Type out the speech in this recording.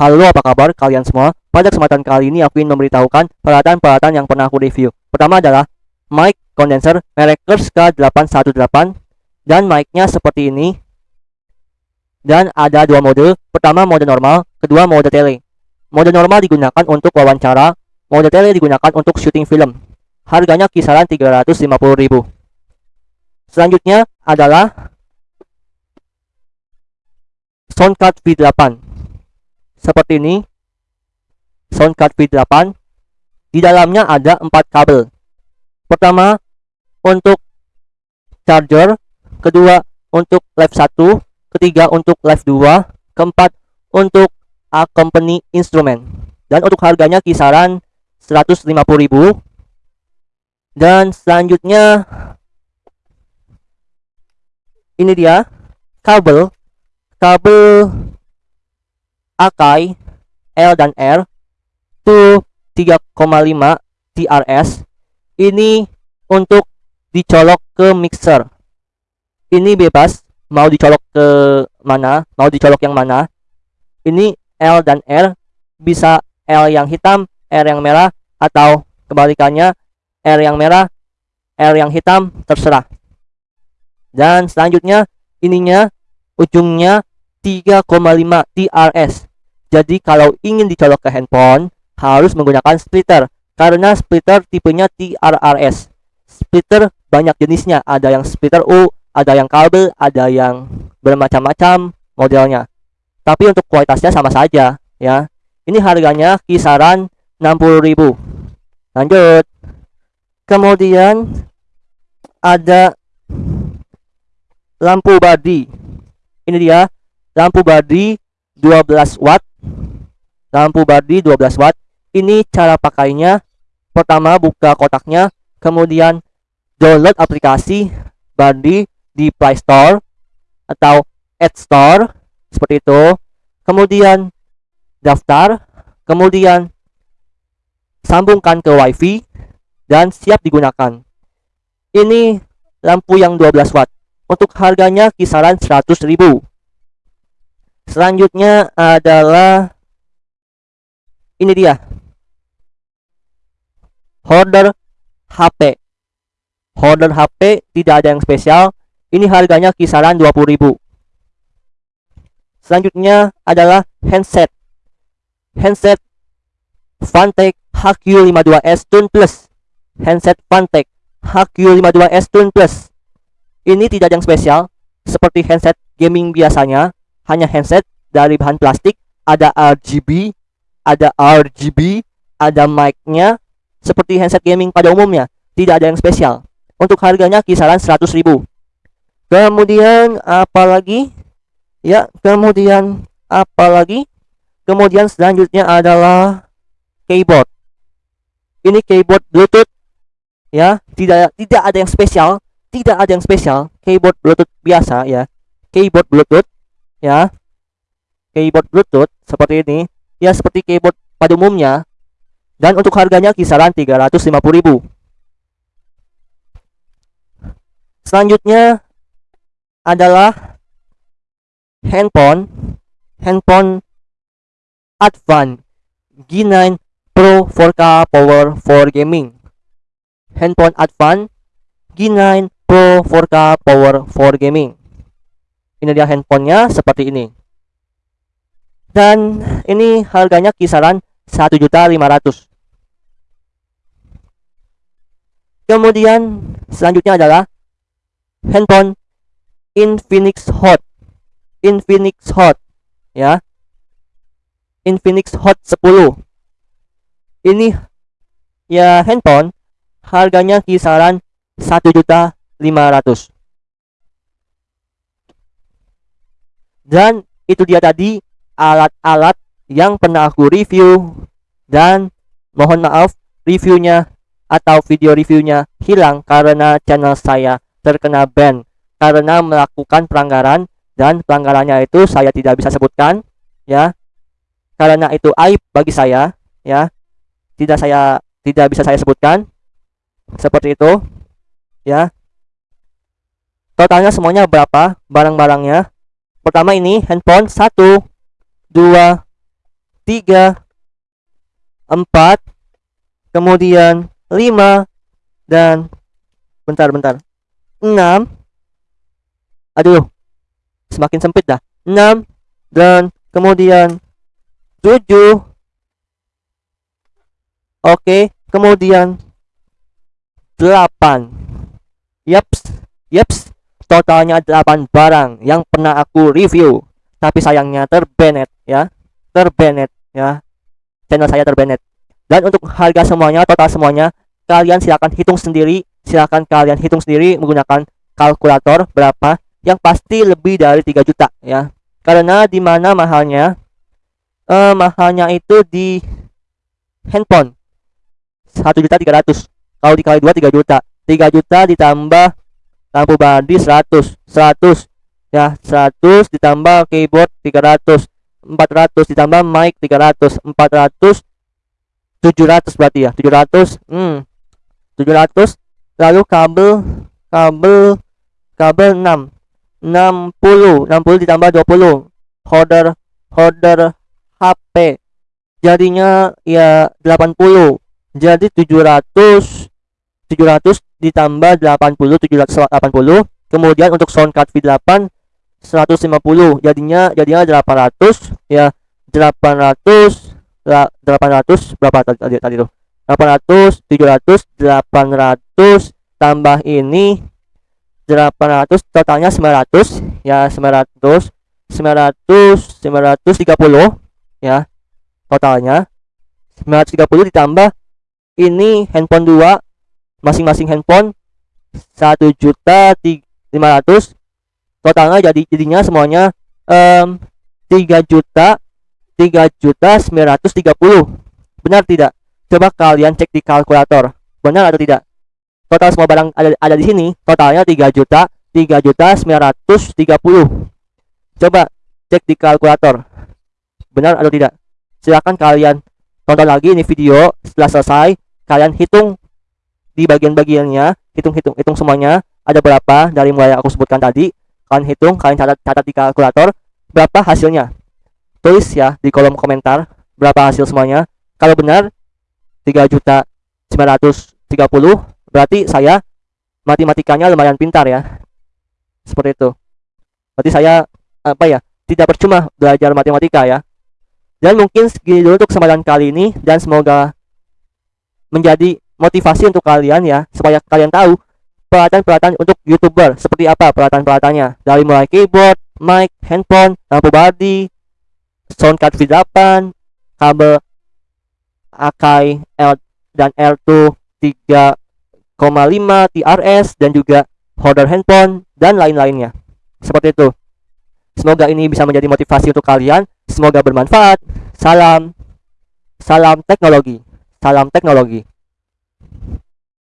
Halo apa kabar? Kalian semua? Pada kesempatan kali ini aku ingin memberitahukan peralatan-peralatan yang pernah aku review. Pertama adalah mic condenser merek Kurz K818 Dan mic-nya seperti ini. Dan ada dua mode. Pertama mode normal, kedua mode tele. Mode normal digunakan untuk wawancara. Mode tele digunakan untuk syuting film. Harganya kisaran 350.000 Selanjutnya adalah Soundcard V8 seperti ini. Sound card V8 di dalamnya ada empat kabel. Pertama untuk charger. Kedua untuk live 1 ketiga untuk live 2 keempat untuk accompany instrumen dan untuk harganya kisaran 150.000 dan selanjutnya ini dia kabel. Kabel Akai L dan R itu 3,5 TRS ini untuk dicolok ke mixer. Ini bebas mau dicolok ke mana mau dicolok yang mana. Ini L dan R bisa L yang hitam R yang merah atau kebalikannya R yang merah R yang hitam terserah. Dan selanjutnya ininya ujungnya 3,5 TRS jadi kalau ingin dicolok ke handphone harus menggunakan splitter karena splitter tipenya TRRS. Splitter banyak jenisnya, ada yang splitter U, ada yang kabel, ada yang bermacam-macam modelnya. Tapi untuk kualitasnya sama saja ya. Ini harganya kisaran 60.000. Lanjut. Kemudian ada lampu body. Ini dia lampu body 12 watt lampu body 12 watt. Ini cara pakainya. Pertama buka kotaknya. Kemudian download aplikasi body di Play Store atau App Store. Seperti itu. Kemudian daftar. Kemudian sambungkan ke wifi dan siap digunakan. Ini lampu yang 12 watt. Untuk harganya kisaran 100.000 selanjutnya adalah ini dia. Holder HP holder HP tidak ada yang spesial. Ini harganya kisaran 20.000 selanjutnya adalah handset. Handset Fantech HQ52s Tune Plus. Handset Fantech HQ52s Tune Plus. Ini tidak ada yang spesial seperti handset gaming biasanya hanya handset dari bahan plastik ada RGB ada RGB, ada mic-nya, seperti handset gaming pada umumnya, tidak ada yang spesial. Untuk harganya kisaran 100.000. Kemudian apa lagi? Ya, kemudian apa lagi? Kemudian selanjutnya adalah keyboard. Ini keyboard Bluetooth. Ya, tidak tidak ada yang spesial, tidak ada yang spesial. Keyboard Bluetooth biasa ya. Keyboard Bluetooth ya. Keyboard Bluetooth seperti ini. Ya seperti keyboard pada umumnya. Dan untuk harganya kisaran 350.000 selanjutnya adalah handphone. Handphone Advan G9 Pro 4K Power for Gaming. Handphone Advan G9 Pro 4K Power for Gaming ini dia handphonenya seperti ini. Dan ini harganya kisaran 1.500 kemudian selanjutnya adalah handphone Infinix Hot. Infinix Hot ya. Infinix Hot 10 ini ya handphone harganya kisaran 1.500 dan itu dia tadi alat-alat yang pernah aku review. Dan mohon maaf reviewnya atau video reviewnya hilang karena channel saya terkena ban. Karena melakukan pelanggaran dan pelanggarannya itu saya tidak bisa sebutkan ya. Karena itu aib bagi saya ya. Tidak saya tidak bisa saya sebutkan. Seperti itu ya. Totalnya semuanya berapa barang-barangnya pertama ini handphone satu dua 3 4 kemudian 5 dan bentar bentar. 6 aduh semakin sempit dah. 6 dan kemudian 7 oke kemudian 8 yaps yaps totalnya 8 barang yang pernah aku review. Tapi sayangnya terbanet ya. Terbanet ya. Channel saya terbanet dan untuk harga semuanya total semuanya kalian silahkan hitung sendiri. Silahkan kalian hitung sendiri menggunakan kalkulator berapa yang pasti lebih dari 3 juta ya. Karena di mana mahalnya eh, mahalnya itu di handphone. 1 juta 300 kalau dikali 2 3 juta. 3 juta ditambah lampu body 100 100 ya 100 ditambah keyboard 300 400 ditambah mic 300 400 700 berarti ya. 700 hmm. 700 lalu kabel kabel kabel 6 60 60 ditambah 20 holder holder HP jadinya ya 80 jadi 700 700 ditambah 80 780 kemudian untuk sound card V8 150 jadinya jadinya 800 ya. 800 800 berapa tadi tadi tuh? 800 700 800 tambah ini 800 totalnya 900 ya 900 900 930 ya totalnya. 930 ditambah ini handphone 2 masing-masing handphone satu juta lima ratus. Totalnya jadi jadinya semuanya um, 3 juta 3 juta 930 benar tidak? Coba kalian cek di kalkulator. Benar atau tidak? Total semua barang ada, ada di sini totalnya 3 juta 3 juta 930 coba cek di kalkulator. Benar atau tidak? Silahkan kalian tonton lagi ini video. Setelah selesai kalian hitung di bagian-bagiannya hitung-hitung hitung semuanya ada berapa dari mulai aku sebutkan tadi. Kalian hitung kalian catat catat di kalkulator berapa hasilnya. Tulis ya di kolom komentar berapa hasil semuanya. Kalau benar 3 juta 930 berarti saya matematikanya lumayan pintar ya. Seperti itu. Berarti saya apa ya tidak percuma belajar matematika ya. Dan mungkin segini dulu untuk kesempatan kali ini dan semoga menjadi motivasi untuk kalian ya supaya kalian tahu peralatan-peralatan untuk youtuber seperti apa peralatan-peralatannya. Dari mulai keyboard, mic, handphone, lampu body, sound card V8, kabel Akai L dan L2 3,5 TRS dan juga holder handphone dan lain-lainnya. Seperti itu. Semoga ini bisa menjadi motivasi untuk kalian. Semoga bermanfaat. Salam. Salam teknologi. Salam teknologi